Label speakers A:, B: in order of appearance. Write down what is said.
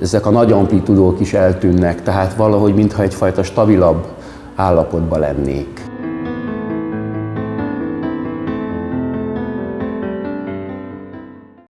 A: ezek a nagy amplitudók is eltűnnek, tehát valahogy mintha egyfajta stabilabb állapotban lennék.